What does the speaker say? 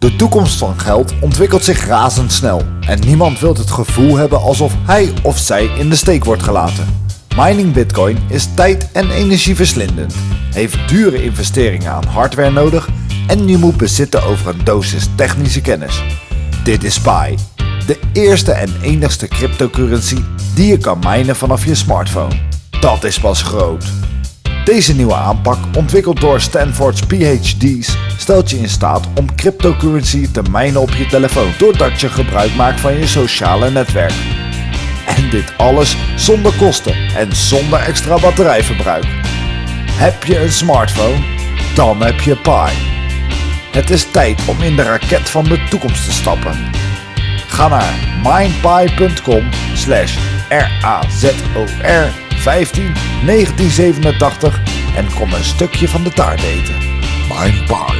De toekomst van geld ontwikkelt zich razendsnel en niemand wil het gevoel hebben alsof hij of zij in de steek wordt gelaten. Mining Bitcoin is tijd- en energieverslindend, heeft dure investeringen aan hardware nodig en je moet bezitten over een dosis technische kennis. Dit is Pi, de eerste en enigste cryptocurrency die je kan minen vanaf je smartphone. Dat is pas groot. Deze nieuwe aanpak, ontwikkeld door Stanford's PhD's, stelt je in staat om cryptocurrency te minen op je telefoon doordat je gebruik maakt van je sociale netwerk. En dit alles zonder kosten en zonder extra batterijverbruik. Heb je een smartphone? Dan heb je Pi. Het is tijd om in de raket van de toekomst te stappen. Ga naar mindpie.com slash razor 15 1987 en kom een stukje van de taart eten. With us.